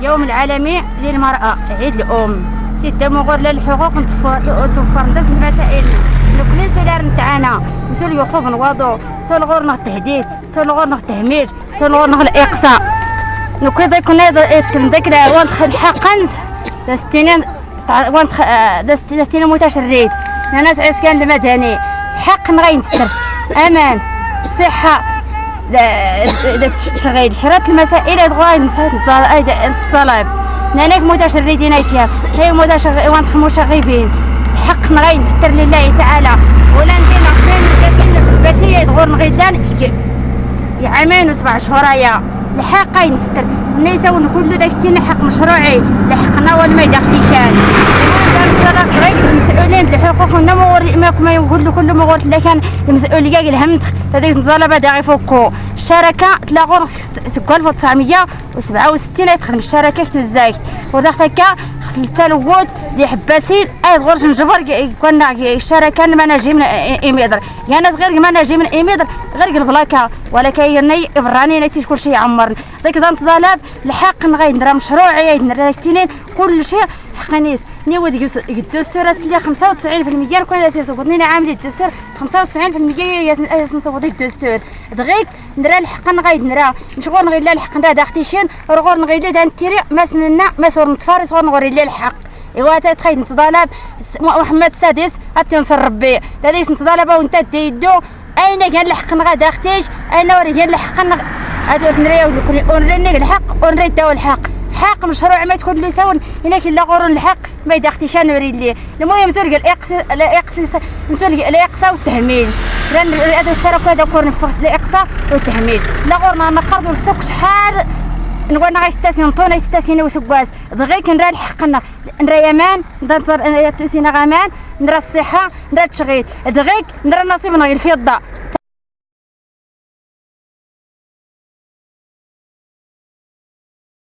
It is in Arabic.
يوم العالمي للمرأة عيد الأم. تدمو غير للحقوق توفر ندف المسائل. نكون سولار نتاعنا نسول يخوف نواضو سول غور التهديد سول غور التهميش سول غور الإقصاء. نكون ذاك ذاك وانت حقا دستينين وانت دستينين متشرد. ناس عسكان المدني حق نغين تسر أمان صحة شغيل شرط المسائل تغاين الطلب. نانك متشردين ايتيا هي متشغ وانت مشغبين حق نغين فتر لله تعالى. ولا ندير لكن فتية تغور نغيدان يعامين وسبع شهور الحقين فتر نيسون كل داك حق مشروعي. لحقنا ولا ما يدختيشان المسؤولين لحقوقنا ما يقول كل ما قلت لكن المسؤولية الهم هذيك الطلبة دا يفكوا الشركة تلاقوا تقول 1967 تخدم الشركة في الزايد وضغط هكا التلوث اللي حباسين أي غرش نجبر كنا الشركة ما نجي من ايميدر يعني غير نجي من ايميدر غير البلاكا ولكن يني براني نتي كل شيء عمرنا ذيك ضمت طلب الحق نغير مشروعي نرى كل شيء حقنيس نيود الدستور اللي 95% كل تيصوتني عامل الدستور 95% يصوت الدستور دغيك نرى الحق نغيد نرى. مشغول نغيد لا الحق نرى داختيشين رغور نغيد لا نتيري ما سننا ما صور نتفارس صور نغوري لا الحق. إيوا تتخيل نتطالب محمد السادس اتنصر ربي لذيش نتطالب وانت تيدو أين كان الحق نغا داختيش أين وري كان الحق نغا هادو نريو ونري الحق ونري الدواء الحق. حق مشروع ما تكون لي سون هناك لا غور الحق ما يدختيش نوري لي. المهم تلقى الاقصى الاقصى تلقى الاقصى والتهميش. لأن هذا الترك هذا كون الاقصى والتهميش. لا غورنا نقرضوا السوق شحال. نقول نغاش تاسين طونة تاسين وسكواز دغيك نرى الحقنا نرى يمان نرى تسينا غامان نرى الصحة نرى التشغيل. دغيك نرى نصيبنا الفضة.